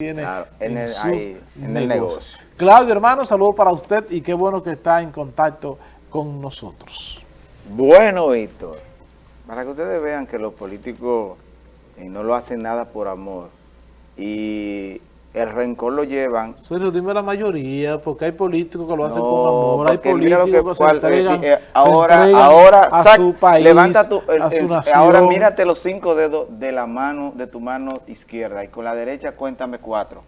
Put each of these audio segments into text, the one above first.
tiene Claro, en el- ahí, en el negocio. Claudio, hermano, saludo para usted y qué bueno que está en contacto con nosotros. Bueno, Víctor, para que ustedes vean que los políticos no lo hacen nada por amor y el rencor lo llevan. Sergio, dime la mayoría, porque hay políticos que lo hacen No, con amor, hay políticos que, eh, se entregan, eh, se ahora, entregan ahora, a sac- su país, levanta tu, el- a su el- nación. ahora mírate los cinco dedos de la mano, de tu mano izquierda y con la derecha cuéntame cuatro.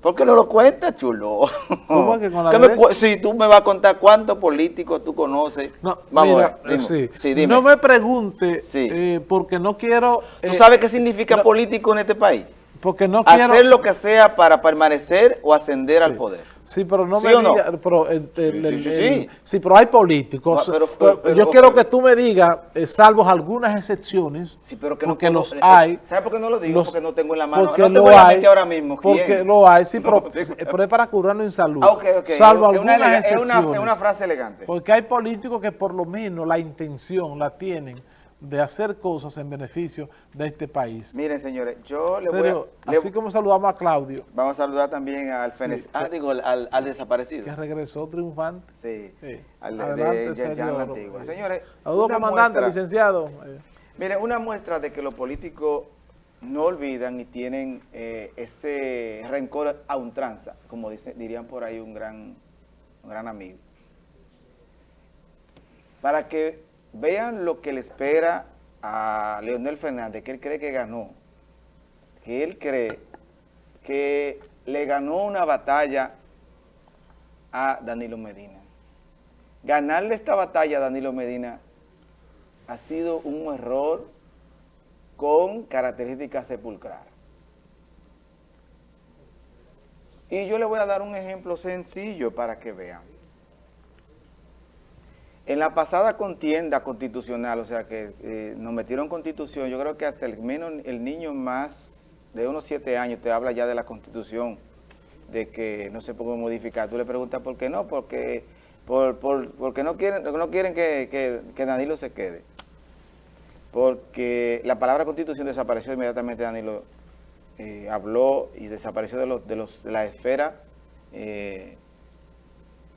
¿Por qué no lo cuentas, chulo? ¿Cómo que con la ¿Qué me si tú me vas a contar cuántos políticos tú conoces. No, Vamos mira, a ver, dime. sí. Sí, dime. No me pregunte, Sí. eh, porque no quiero... ¿Tú eh, sabes qué significa no. político en este país? Porque no quiero... Hacer lo que sea para permanecer o ascender al poder. Sí, pero no ¿Sí me o no? diga, pero, el- el- Sí, el- sí, pero hay políticos. No, pero- Pero pero- yo quiero que tú me digas, eh, salvo algunas excepciones, pero que no porque puedo- los eh, hay. ¿Sabes por qué no lo digo? los- porque no tengo en la mano. Porque no lo hay. ahora mismo. ¿Quién? Porque lo hay, sí, pero, No, es para curarnos en salud. Ah. Salvo Es una algunas elega- es, una, excepciones. es una frase elegante. Porque hay políticos que por lo menos la intención la tienen de hacer cosas en beneficio de este país. Miren, señores, yo le voy a... le- así como saludamos a Claudio, Vamos a saludar también al Fenex. ah, digo, al, desaparecido. que regresó triunfante. Sí. Sí. Al de, Adelante, de. Antigua. Señores, Saludos, comandante, muestra- licenciado. Miren, una muestra de que los políticos no olvidan y tienen eh, ese rencor a un tranza, como dice, dirían por ahí un gran, un gran amigo. Para que vean lo que le espera a Leonel Fernández, que él cree que ganó, que él cree que le ganó una batalla a Danilo Medina. Ganarle esta batalla a Danilo Medina ha sido un error con características sepulcrales. Y yo le voy a dar un ejemplo sencillo para que vean. En la pasada contienda constitucional, o sea que eh, nos metieron constitución, yo creo que hasta el menos el niño más de unos siete años te habla ya de la constitución, de que no se puede modificar. Tú le preguntas por qué no, porque, por, por- porque no quieren, no quieren que, que- que Danilo se quede. Porque la palabra constitución desapareció inmediatamente, Danilo eh, habló y desapareció de, los, de, los, de la esfera eh,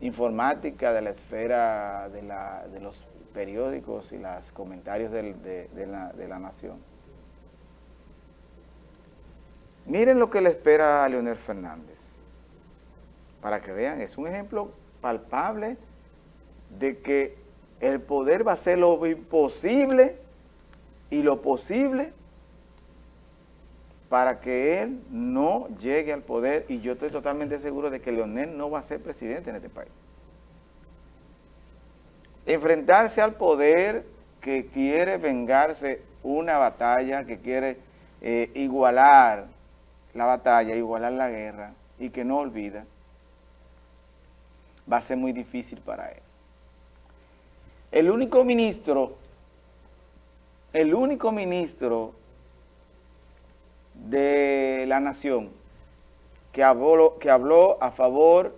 informática, de la esfera de, la, de los periódicos y los comentarios de la nación. Miren lo que le espera a Leonel Fernández. Para que vean, es un ejemplo palpable de que el poder va a hacer lo imposible y lo posible para que él no llegue al poder y yo estoy totalmente seguro de que Leonel no va a ser presidente en este país. Enfrentarse al poder que quiere vengarse una batalla, que quiere eh, igualar la batalla, igualar la guerra y que no olvida, va a ser muy difícil para él. El único ministro, el único ministro de la nación que habló, que habló a favor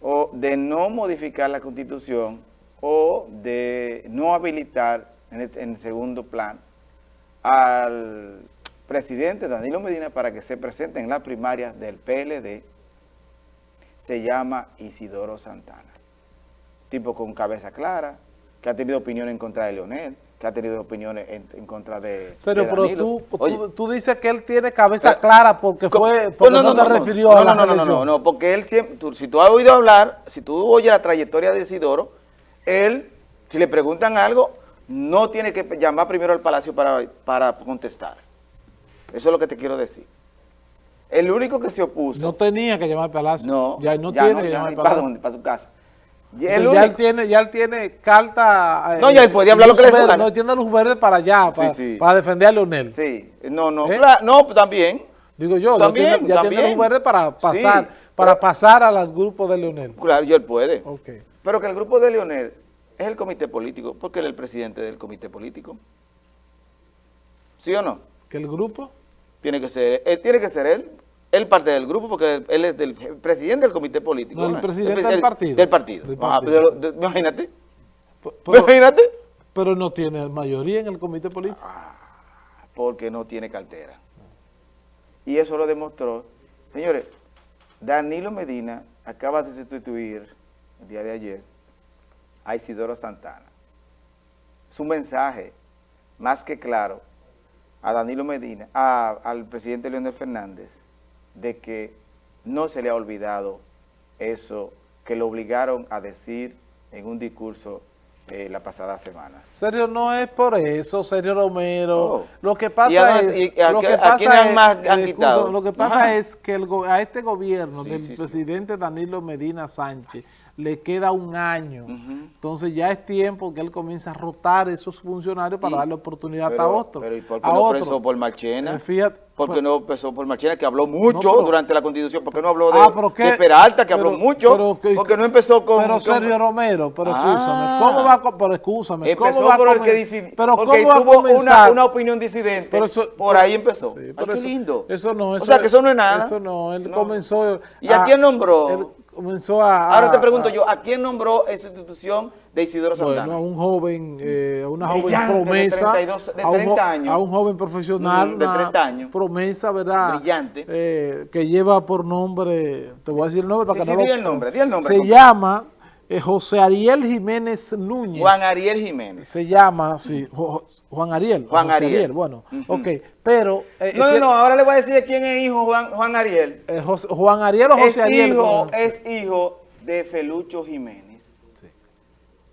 o de no modificar la constitución o de no habilitar en el, en el segundo plan al presidente Danilo Medina para que se presente en las primarias del PLD se llama Isidoro Santana. Tipo con cabeza clara, que ha tenido opiniones en contra de Leonel, que ha tenido opiniones en, en contra de, Serio, de pero tú, Oye, tú, tú dices que él tiene cabeza Pero- clara porque fue porque no, se refirió no, a la no, no, no, no, no, porque él siempre, tú- si tú has oído hablar, si tú oyes la trayectoria de Isidoro, él, si le preguntan algo, no tiene que llamar primero al palacio para, para contestar. Eso es lo que te quiero decir. El único que se opuso, No tenía que llamar al Palacio. no, ya no tiene que ya llamar al ¿para Palacio. dónde? Para su casa. Y Porque el ya, él tiene, ya él tiene carta... eh, No, ya él podía hablar lo que le luz dé su verde, gana. No, tiene luz verde para allá, Sí, para, sí. para defender a Leonel. Sí, no, no, ¿Eh? claro, no, también, Digo yo, También, ya, tiene, ya tiene también. luz verde para pasar, Sí, para pero- pasar al grupo de Leonel. claro, y él puede. Ok. Pero que el grupo de Leonel es el comité político, porque él es el presidente del comité político. ¿Sí o no? Que el grupo... Tiene que ser, él tiene que ser él, él parte del grupo, porque él, es del el presidente del comité político. No, el presidente presi- del partido. Del partido. Del Ah, partido. lo- de- imagínate, Pero, imagínate. pero no tiene mayoría en el comité político. Porque no tiene cartera. y eso lo demostró. Señores, Danilo Medina acaba de sustituir el día de ayer a Isidoro Santana. Su mensaje, más que claro, a Danilo Medina, al presidente Leonel Fernández, de que no se le ha olvidado eso que lo obligaron a decir en un discurso eh, la pasada semana. Sergio, no es por eso, Sergio Romero. Oh. Lo que pasa es... que pasa? Lo que pasa es que el, a este gobierno del presidente Danilo Medina Sánchez le queda un año. Entonces ya es tiempo que él comience a rotar esos funcionarios para darle oportunidad a otros. Pero ¿y por qué no otro? por Marchena? Eh, fíjate, ¿Por qué pues no empezó por Marchena, que habló mucho durante la Constitución? ¿Por qué no habló de, ah, Peralta, que habló mucho? porque no empezó con... Pero Sergio Romero, pero ah. escúchame, ¿cómo va a... Pero escúchame, empezó ¿cómo va por el que pero porque ¿cómo tuvo una, una, opinión disidente, por ahí empezó. Sí, Ay, qué lindo. Eso no, eso, o sea, que eso no es nada. Eso no, él comenzó... ¿Y a, quién nombró? Comenzó a... Ahora te pregunto yo, ¿a quién nombró esa institución de Isidoro Santana? Bueno, a un joven, eh, a una joven promesa. De, 32, de 30 a un, años. A un joven profesional. Mm, de 30 años. Promesa, ¿verdad? Brillante. Eh, que lleva por nombre, te voy a decir el nombre para sí, que sí, no di el nombre, di el nombre. Se llama José Ariel Jiménez Núñez. Juan Ariel Jiménez. Se llama, sí, Juan Ariel. Juan Ariel. Bueno, ok, pero... Eh, no, no, no, ahora le voy a decir de quién es hijo Juan, Juan Ariel. Eh, Juan Ariel o José es Ariel. Hijo, es hijo de Felucho Jiménez. Sí.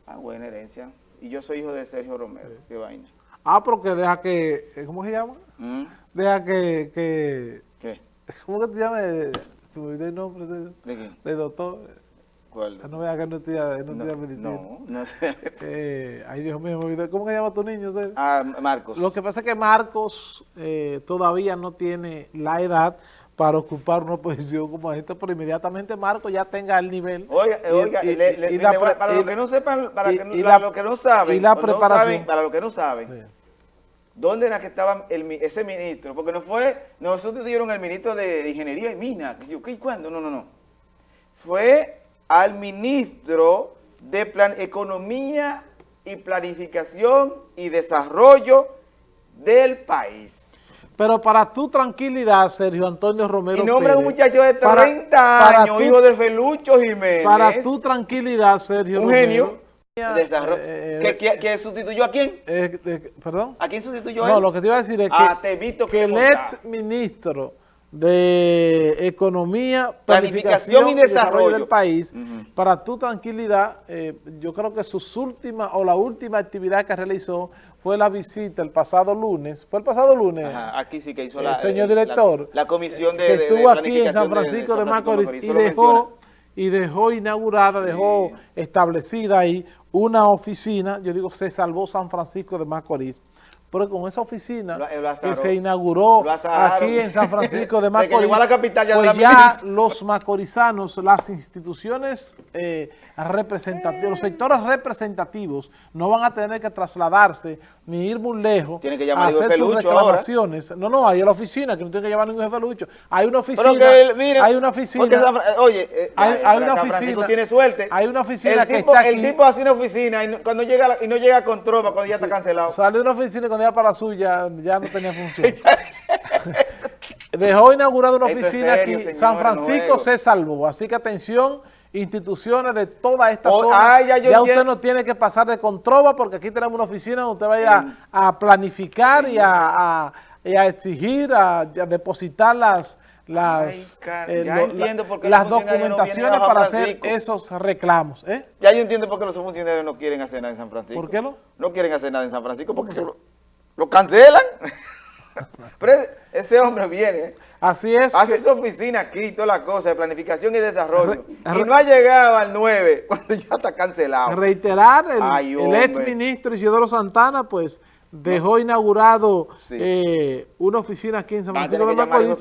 Ah, buena herencia. Y yo soy hijo de Sergio Romero. Qué vaina. Ah, porque deja que... ¿Cómo se llama? ¿Mm? Deja que, que... ¿Qué? ¿Cómo que te llamas? ¿Tu nombre de, ¿De qué? De doctor. ¿Cuál? No vea que no estudia, no estudia medicina. No, no. Eh, ay, Dios mío, ¿cómo se llama tu niño? Ah, Marcos. Lo que pasa es que Marcos eh, todavía no tiene la edad para ocupar una posición como esta, pero inmediatamente Marcos ya tenga el nivel. Oiga, oiga, para los que no sepan, para, los que no saben, y la preparación. para los que no saben, ¿dónde era que estaba el, ese ministro? Porque no fue, nosotros dieron el ministro de, Ingeniería y Minas, ¿qué y cuándo? No, no, no. Fue al ministro de plan, Economía y Planificación y Desarrollo del país. Pero para tu tranquilidad, Sergio Antonio Romero Y nombre un muchacho de 30 años, hijo de Felucho Jiménez. Para tu tranquilidad, Sergio Un genio. Desarrollo. Eh, ¿Que, sustituyó a quién? Eh, ¿Perdón? ¿A quién sustituyó a él? No, lo que te iba a decir es ah, que, que el ex ministro de Economía, Planificación, y, desarrollo. del país, para tu tranquilidad, eh, yo creo que sus últimas o la última actividad que realizó fue la visita el pasado lunes, fue el pasado lunes, aquí sí que hizo la, señor eh, director, la, comisión de, que estuvo aquí en San Francisco de, Macorís, y dejó y dejó inaugurada, dejó establecida ahí una oficina, yo digo, se salvó San Francisco de Macorís, pero con esa oficina que se inauguró aquí en San Francisco de Macorís, pues ya los macorizanos, las instituciones eh, representativos, los sectores representativos no van a tener que trasladarse ni ir muy lejos a hacer sus reclamaciones. No, no, hay la oficina, que no tiene que llamar ningún jefe Lucho. Hay una oficina, hay una oficina. oye, eh, hay, una oficina. tiene suerte. Hay una oficina que está aquí. El tipo hace una oficina y no, cuando llega y no llega con trova, cuando ya está cancelado. Sale de una oficina cuando para la suya ya no tenía función. Dejó inaugurada una oficina aquí. San Francisco se salvó. Así que atención instituciones de toda esta oh, zona. Ah, ya, usted no tiene que pasar de controva porque aquí tenemos una oficina donde usted vaya a, planificar y, a, exigir, a, depositar las las, eh, las documentaciones para hacer esos reclamos. ¿eh? Ya yo entiendo por qué los funcionarios no quieren hacer nada en San Francisco. ¿Por qué no? No quieren hacer nada en San Francisco porque lo cancelan. Pero ese hombre viene, Así es. hace su oficina aquí, toda la cosa de planificación y desarrollo. y no ha llegado al 9 cuando ya está cancelado. Reiterar, el, ex ministro Isidoro Santana, pues, dejó inaugurado eh, una oficina aquí en San Francisco de Macorís,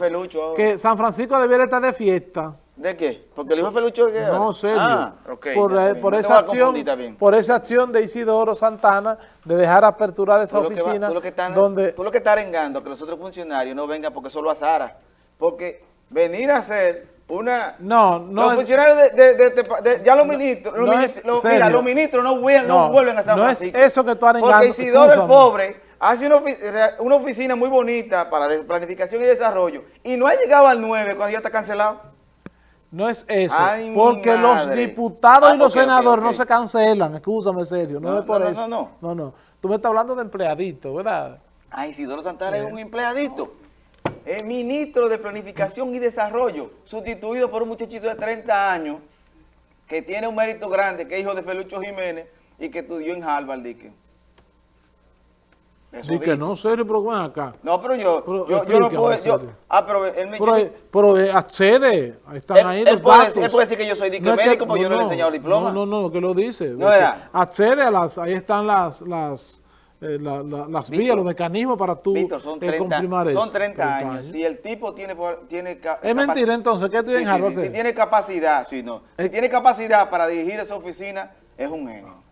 que San Francisco debiera estar de fiesta. ¿De qué? ¿Porque el hijo Felucho qué No, serio. Ah, por, eh, por esa acción, por esa acción de Isidoro Santana de dejar apertura de esa oficina. tú, lo que estás, donde, tú lo que estás arengando que los otros funcionarios no vengan porque solo a Sara. Porque venir a hacer una... No, no Los funcionarios de, de, ya los ministros, los, ministros, mira, los ministros no vuelven, no, vuelven a San Francisco. No es eso que tú arengando. Porque Isidoro el pobre hace una, una, oficina muy bonita para planificación y desarrollo y no ha llegado al 9 cuando ya está cancelado. No es eso, porque los diputados y ah, los senadores no se cancelan, escúchame serio, no, es por eso. No, no, no. No, Tú me estás hablando de empleadito, ¿verdad? Ay, Isidoro Santana es un empleadito. Es ministro de Planificación y Desarrollo, sustituido por un muchachito de 30 años que tiene un mérito grande, que es hijo de Felucho Jiménez y que estudió en Harvard, dique. Eso que no, serio, pero ven acá. No, pero yo, yo, yo, no puedo, yo, ah, pero él me Pero, pero eh, accede, están ahí los puede, datos. Él puede decir que yo soy dique médico, porque yo no, le he enseñado el diploma. No, no, no, que lo dice. No, ¿verdad? Accede a las, ahí están las, las, eh, la, la, las vías, los mecanismos para tú Víctor, son 30, eh, confirmar eso. Son 30, años. Si el tipo tiene... tiene es mentira entonces, ¿qué tú sí, sí, sí, Si tiene capacidad, si no. Si tiene capacidad para dirigir esa oficina, es un genio.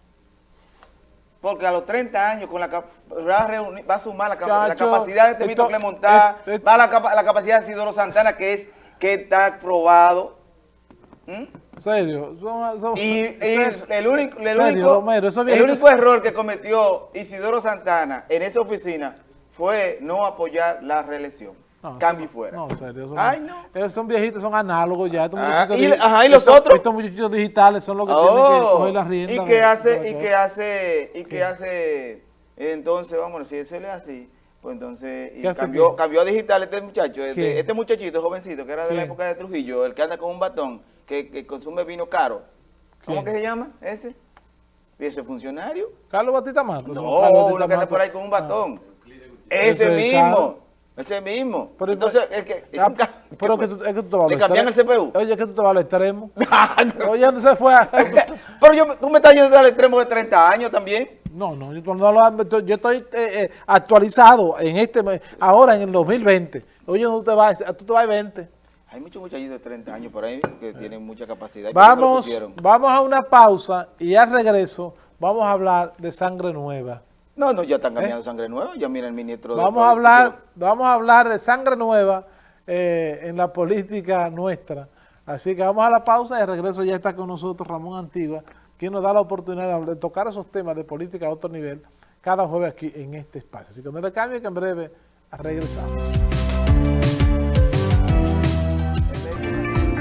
Porque a los 30 años con la va, a reunir, va a sumar la, Chacho, la capacidad de Temito Clemontá, va a la, la, capacidad de Isidoro Santana, que es que está probado. ¿Mm? ¿Serio? y, el único, el, único, el único error que cometió Isidoro Santana en esa oficina fue no apoyar la reelección. No, cambio fuera. No, serio. Son, Ay, no. Esos son viejitos, son análogos ya. Ah, y, ajá, ¿y los otros? Estos muchachos digitales son los que tienen que oh, coger la rienda. Y que hace, y que hace, y que hace, entonces, vamos, si se le así, pues entonces, y cambió, cambió a digital este muchacho, este, este, muchachito jovencito, que era de la época de Trujillo, el que anda con un batón, que, que consume vino caro. ¿Cómo que se llama ese? ¿Y ese funcionario? Carlos Batista Matos. No, uno que anda por ahí con un batón. Ah. Ese mismo. Ese mismo. Pero, Entonces, es que... Es ah, pero que tú, es que tú te vas ¿Le cambian el CPU? Oye, es que tú te vas al extremo. Oye, ¿dónde se fue? pero yo, tú me estás yendo al extremo de 30 años también. No, no, yo, no, yo estoy eh, eh, actualizado en este, ahora en el 2020. Oye, tú te vas, tú te vas a 20. Hay muchos muchachitos de 30 años por ahí que tienen mucha capacidad. Vamos, vamos a una pausa y al regreso vamos a hablar de sangre nueva. No, no, ya están ¿Eh? cambiando sangre nueva, ya mira el ministro vamos a hablar Vamos a hablar de sangre nueva eh, en la política nuestra. Así que vamos a la pausa y al regreso ya está con nosotros Ramón Antigua, quien nos da la oportunidad de tocar esos temas de política a otro nivel cada jueves aquí en este espacio. Así que no le cambie que en breve regresamos.